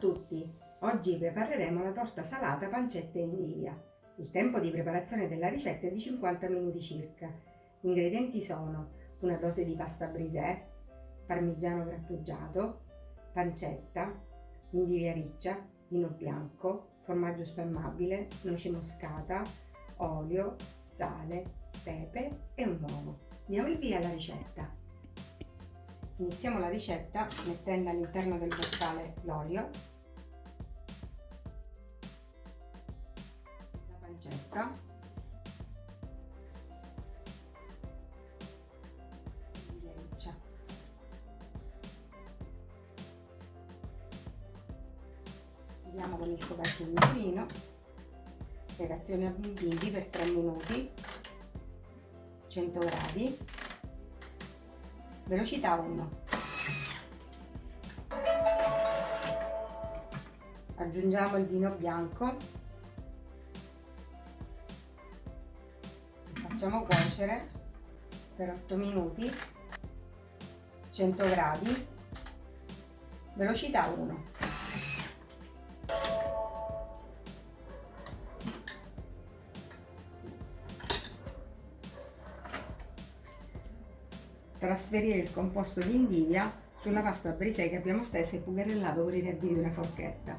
tutti! Oggi prepareremo la torta salata pancetta e indivia. Il tempo di preparazione della ricetta è di 50 minuti circa. Gli ingredienti sono una dose di pasta brisè, parmigiano grattugiato, pancetta, indivia riccia, vino bianco, formaggio spalmabile, noce moscata, olio, sale, pepe e un uovo. Diamo il via alla ricetta. Iniziamo la ricetta mettendo all'interno del boccale l'olio, la pancetta, la riccia. Andiamo con il coperchio di insulino, spiegazione a bimbi per 3 minuti, 100 gradi, velocità 1 aggiungiamo il vino bianco. Facciamo cuocere per 8 minuti. 100 gradi. Velocità 1 trasferire il composto di indivia sulla pasta brisè che abbiamo steso e pugarellato con i nervi di una forchetta.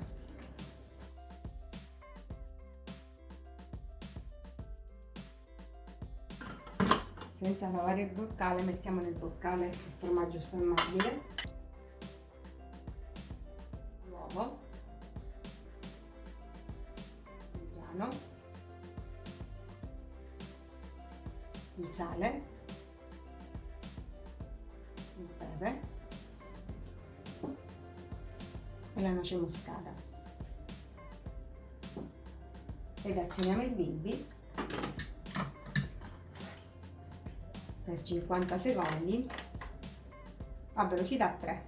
Senza lavare il boccale mettiamo nel boccale il formaggio spalmabile, l'uovo, il il sale il pepe e la noce moscata. Ed azioniamo il bimbi. Per 50 secondi. A velocità 3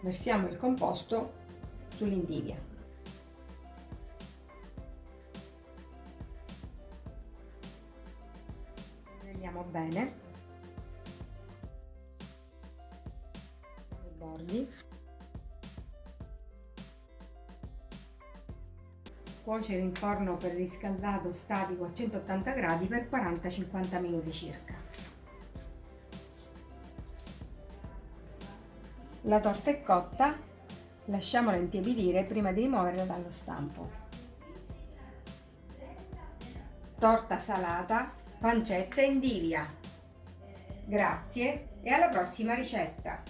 versiamo il composto sull'indivia Tagliamo bene i bordi. Cuocere in forno per riscaldato statico a 180 gradi per 40-50 minuti circa. La torta è cotta, lasciamola intiepidire prima di rimuoverla dallo stampo. Torta salata pancetta indivia. Grazie e alla prossima ricetta!